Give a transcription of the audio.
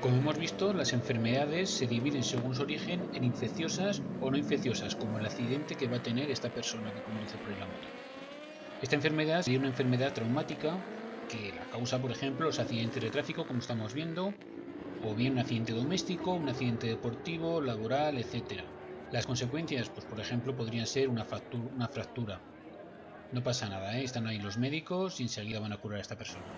Como hemos visto, las enfermedades se dividen según su origen en infecciosas o no infecciosas, como el accidente que va a tener esta persona que conduce por el moto. Esta enfermedad sería una enfermedad traumática que la causa, por ejemplo, los accidentes de tráfico, como estamos viendo, o bien un accidente doméstico, un accidente deportivo, laboral, etc. Las consecuencias, pues por ejemplo, podrían ser una, una fractura. No pasa nada, ¿eh? están ahí los médicos y enseguida van a curar a esta persona.